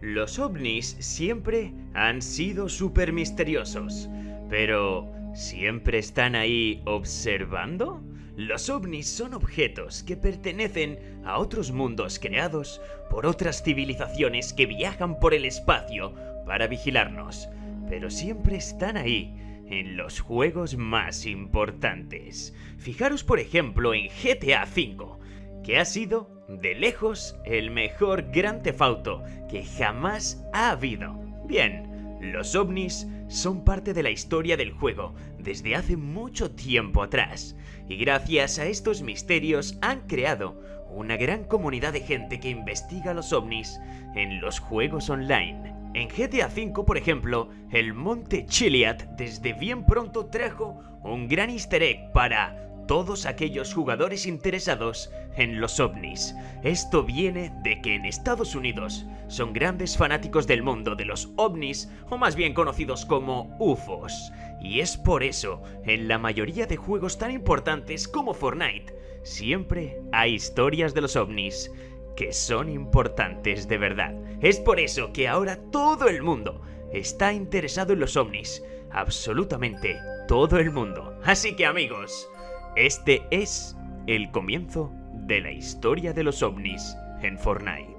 Los ovnis siempre han sido súper misteriosos, pero ¿siempre están ahí observando? Los ovnis son objetos que pertenecen a otros mundos creados por otras civilizaciones que viajan por el espacio para vigilarnos, pero siempre están ahí, en los juegos más importantes. Fijaros por ejemplo en GTA V, que ha sido de lejos el mejor Gran Tefauto que jamás ha habido. Bien, los ovnis son parte de la historia del juego desde hace mucho tiempo atrás, y gracias a estos misterios han creado una gran comunidad de gente que investiga los ovnis en los juegos online. En GTA V, por ejemplo, el Monte Chiliad desde bien pronto trajo un gran easter egg para todos aquellos jugadores interesados en los ovnis. Esto viene de que en Estados Unidos son grandes fanáticos del mundo de los ovnis, o más bien conocidos como UFOs. Y es por eso, en la mayoría de juegos tan importantes como Fortnite, siempre hay historias de los ovnis que son importantes de verdad. Es por eso que ahora todo el mundo está interesado en los ovnis. Absolutamente todo el mundo. Así que amigos, este es el comienzo de la historia de los ovnis en Fortnite.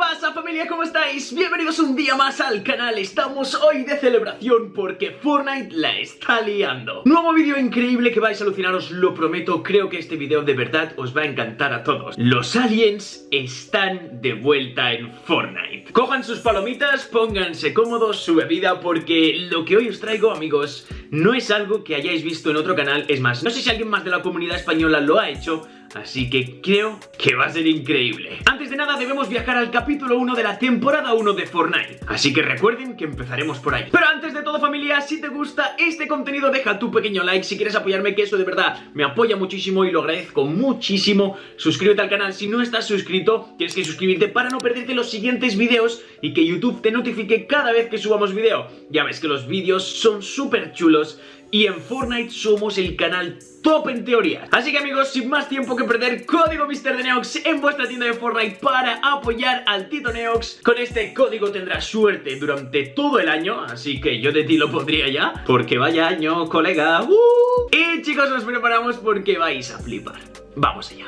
¿Qué pasa familia? ¿Cómo estáis? Bienvenidos un día más al canal. Estamos hoy de celebración porque Fortnite la está liando. Nuevo vídeo increíble que vais a alucinar, os lo prometo. Creo que este vídeo de verdad os va a encantar a todos. Los aliens están de vuelta en Fortnite. Cojan sus palomitas, pónganse cómodos, su bebida Porque lo que hoy os traigo amigos no es algo que hayáis visto en otro canal. Es más, no sé si alguien más de la comunidad española lo ha hecho Así que creo que va a ser increíble. Antes de nada debemos viajar al capítulo 1 de la temporada 1 de Fortnite. Así que recuerden que empezaremos por ahí. Pero antes de todo familia, si te gusta este contenido deja tu pequeño like. Si quieres apoyarme que eso de verdad me apoya muchísimo y lo agradezco muchísimo Suscríbete al canal si no estás suscrito. Tienes que suscribirte para no perderte los siguientes vídeos Y que YouTube te notifique cada vez que subamos vídeo Ya ves que los vídeos son súper chulos y en Fortnite somos el canal top en teoría. Así que amigos, sin más tiempo que perder, código MrDeneox en vuestra tienda de Fortnite para apoyar al Tito Neox. Con este código tendrás suerte durante todo el año, así que yo de ti lo pondría ya, porque vaya año, colega. ¡Uh! Y chicos, nos preparamos porque vais a flipar. Vamos allá.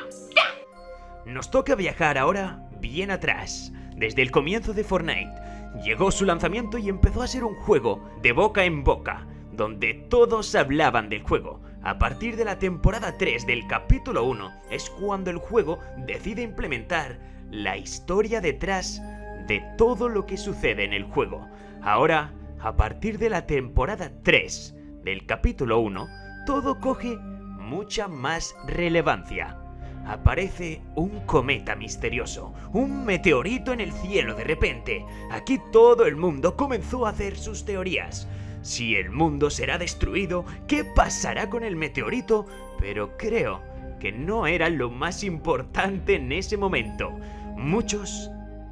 Nos toca viajar ahora bien atrás, desde el comienzo de Fortnite. Llegó su lanzamiento y empezó a ser un juego de boca en boca donde todos hablaban del juego. A partir de la temporada 3 del capítulo 1 es cuando el juego decide implementar la historia detrás de todo lo que sucede en el juego. Ahora, a partir de la temporada 3 del capítulo 1, todo coge mucha más relevancia. Aparece un cometa misterioso, un meteorito en el cielo de repente. Aquí todo el mundo comenzó a hacer sus teorías. Si el mundo será destruido, ¿qué pasará con el meteorito? Pero creo que no era lo más importante en ese momento. Muchos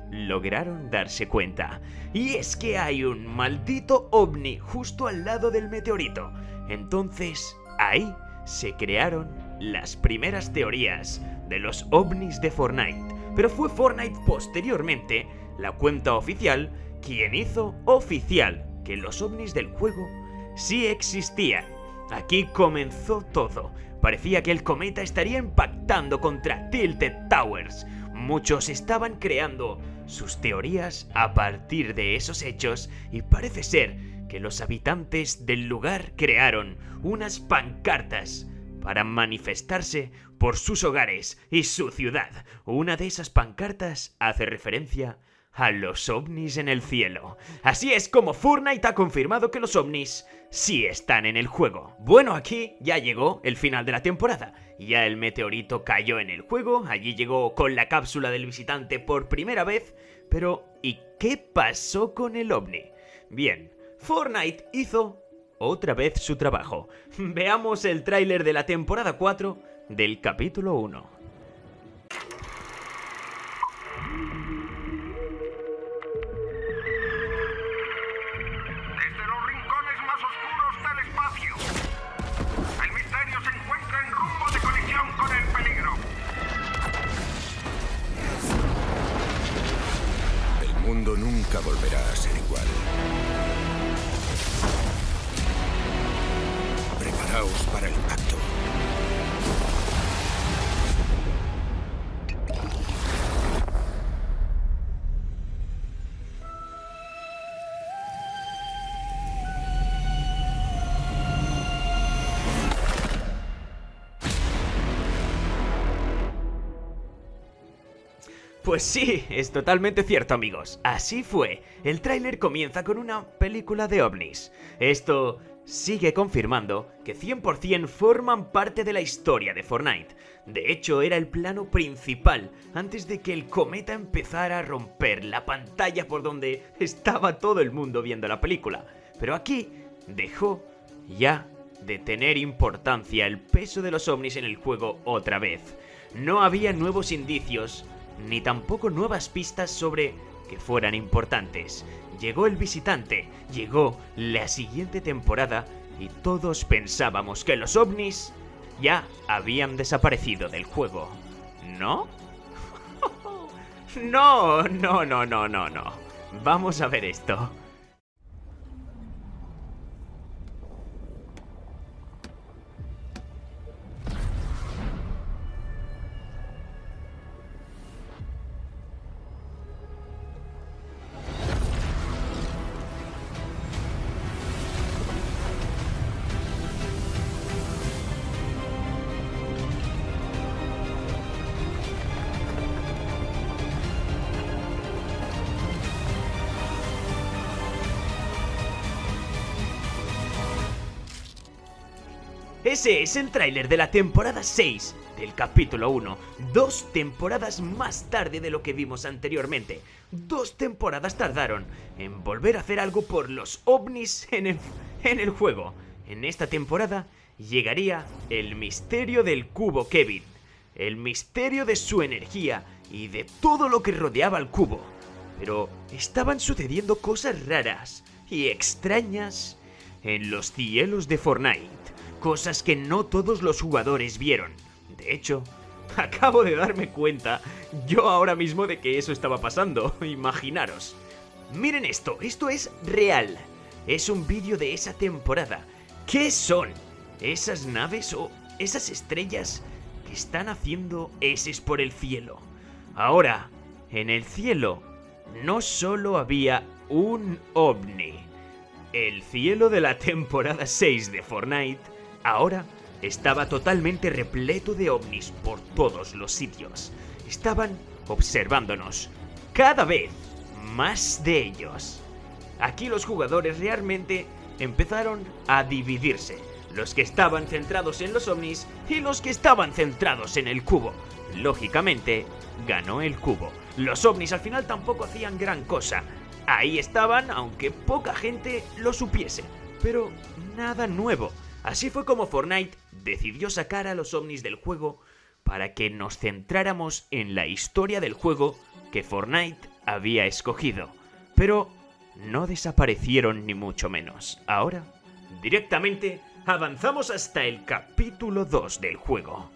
lograron darse cuenta. Y es que hay un maldito ovni justo al lado del meteorito. Entonces, ahí se crearon las primeras teorías de los ovnis de Fortnite. Pero fue Fortnite posteriormente, la cuenta oficial, quien hizo oficial que los ovnis del juego sí existían. Aquí comenzó todo. Parecía que el cometa estaría impactando contra Tilted Towers. Muchos estaban creando sus teorías a partir de esos hechos y parece ser que los habitantes del lugar crearon unas pancartas para manifestarse por sus hogares y su ciudad. Una de esas pancartas hace referencia a los ovnis en el cielo. Así es como Fortnite ha confirmado que los ovnis sí están en el juego. Bueno, aquí ya llegó el final de la temporada. Ya el meteorito cayó en el juego, allí llegó con la cápsula del visitante por primera vez, pero ¿y qué pasó con el ovni? Bien, Fortnite hizo otra vez su trabajo. Veamos el tráiler de la temporada 4 del capítulo 1. Nunca volverá a ser igual. Pues sí, es totalmente cierto amigos, así fue. El tráiler comienza con una película de ovnis. Esto sigue confirmando que 100% forman parte de la historia de Fortnite. De hecho, era el plano principal antes de que el cometa empezara a romper la pantalla por donde estaba todo el mundo viendo la película. Pero aquí dejó ya de tener importancia el peso de los ovnis en el juego otra vez. No había nuevos indicios ni tampoco nuevas pistas sobre que fueran importantes. Llegó el visitante, llegó la siguiente temporada y todos pensábamos que los ovnis ya habían desaparecido del juego. ¿No? no, no, no, no, no, no. Vamos a ver esto. Ese es el tráiler de la temporada 6 del capítulo 1. Dos temporadas más tarde de lo que vimos anteriormente. Dos temporadas tardaron en volver a hacer algo por los ovnis en el, en el juego. En esta temporada llegaría el misterio del cubo Kevin. El misterio de su energía y de todo lo que rodeaba al cubo. Pero estaban sucediendo cosas raras y extrañas en los cielos de Fortnite cosas que no todos los jugadores vieron. De hecho, acabo de darme cuenta yo ahora mismo de que eso estaba pasando, imaginaros. Miren esto, esto es real. Es un vídeo de esa temporada. ¿Qué son? ¿Esas naves o esas estrellas que están haciendo eses por el cielo? Ahora, en el cielo no solo había un ovni. El cielo de la temporada 6 de Fortnite Ahora estaba totalmente repleto de ovnis por todos los sitios. Estaban observándonos. Cada vez más de ellos. Aquí los jugadores realmente empezaron a dividirse. Los que estaban centrados en los ovnis y los que estaban centrados en el cubo. Lógicamente, ganó el cubo. Los ovnis al final tampoco hacían gran cosa. Ahí estaban, aunque poca gente lo supiese. Pero nada nuevo. Así fue como Fortnite decidió sacar a los ovnis del juego para que nos centráramos en la historia del juego que Fortnite había escogido. Pero no desaparecieron ni mucho menos. Ahora, directamente, avanzamos hasta el capítulo 2 del juego.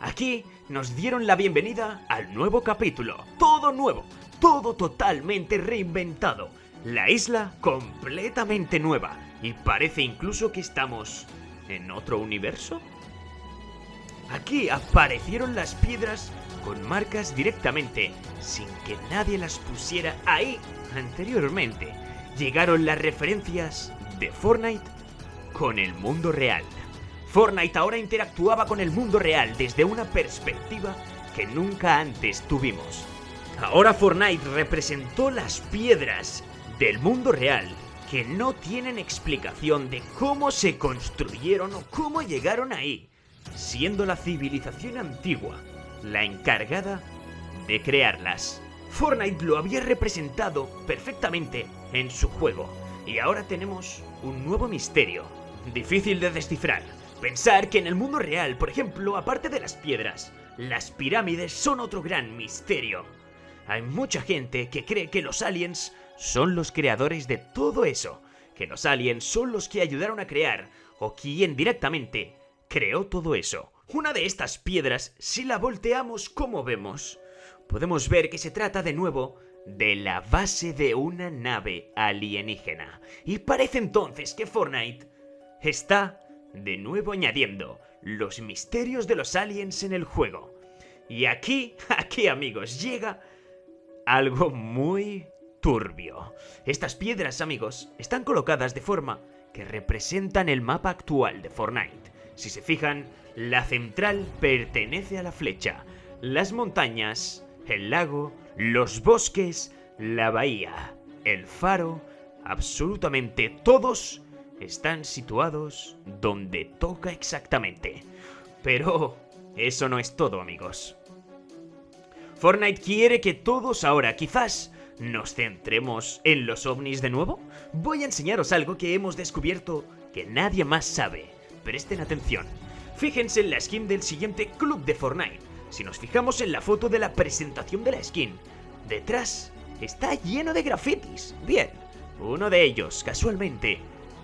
Aquí nos dieron la bienvenida al nuevo capítulo. Todo nuevo, todo totalmente reinventado. La isla completamente nueva y parece incluso que estamos en otro universo. Aquí aparecieron las piedras con marcas directamente, sin que nadie las pusiera ahí anteriormente. Llegaron las referencias de Fortnite con el mundo real. Fortnite ahora interactuaba con el mundo real desde una perspectiva que nunca antes tuvimos. Ahora Fortnite representó las piedras del mundo real que no tienen explicación de cómo se construyeron o cómo llegaron ahí, siendo la civilización antigua la encargada de crearlas. Fortnite lo había representado perfectamente en su juego, y ahora tenemos un nuevo misterio, difícil de descifrar. Pensar que en el mundo real, por ejemplo, aparte de las piedras, las pirámides son otro gran misterio. Hay mucha gente que cree que los aliens son los creadores de todo eso, que los aliens son los que ayudaron a crear, o quien directamente creó todo eso. Una de estas piedras, si la volteamos como vemos, podemos ver que se trata de nuevo de la base de una nave alienígena. Y parece entonces que Fortnite está de nuevo añadiendo los misterios de los aliens en el juego. Y aquí, aquí amigos, llega algo muy Estas piedras, amigos, están colocadas de forma que representan el mapa actual de Fortnite. Si se fijan, la central pertenece a la flecha, las montañas, el lago, los bosques, la bahía, el faro, absolutamente todos están situados donde toca exactamente. Pero eso no es todo, amigos. Fortnite quiere que todos ahora quizás nos centremos en los ovnis de nuevo. Voy a enseñaros algo que hemos descubierto que nadie más sabe. Presten atención. Fíjense en la skin del siguiente club de Fortnite. Si nos fijamos en la foto de la presentación de la skin, detrás está lleno de grafitis. Bien, uno de ellos, casualmente,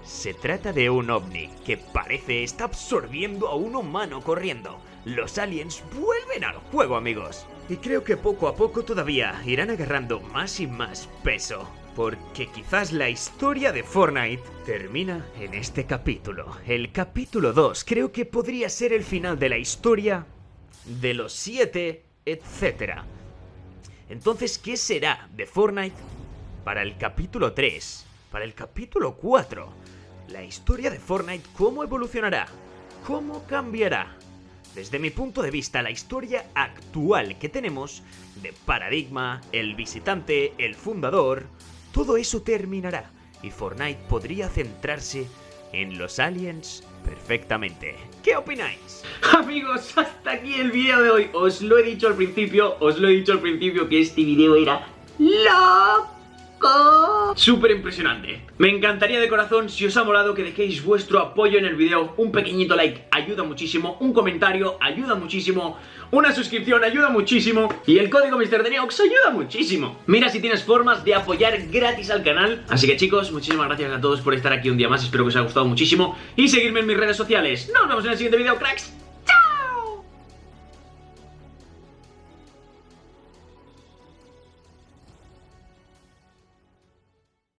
se trata de un ovni que parece está absorbiendo a un humano corriendo. Los aliens vuelven al juego, amigos. Y creo que poco a poco todavía irán agarrando más y más peso. Porque quizás la historia de Fortnite termina en este capítulo. El capítulo 2 creo que podría ser el final de la historia de los 7, etc. Entonces, ¿qué será de Fortnite para el capítulo 3? Para el capítulo 4. La historia de Fortnite, ¿cómo evolucionará? ¿Cómo cambiará? Desde mi punto de vista, la historia actual que tenemos de Paradigma, el visitante, el fundador, todo eso terminará y Fortnite podría centrarse en los aliens perfectamente. ¿Qué opináis? Amigos, hasta aquí el video de hoy. Os lo he dicho al principio, os lo he dicho al principio que este video era loco. Súper impresionante. Me encantaría de corazón, si os ha molado, que dejéis vuestro apoyo en el video. Un pequeñito like ayuda muchísimo, un comentario ayuda muchísimo, una suscripción ayuda muchísimo y el código MrDeneox ayuda muchísimo. Mira si tienes formas de apoyar gratis al canal. Así que chicos, muchísimas gracias a todos por estar aquí un día más. Espero que os haya gustado muchísimo y seguirme en mis redes sociales. Nos vemos en el siguiente video, cracks.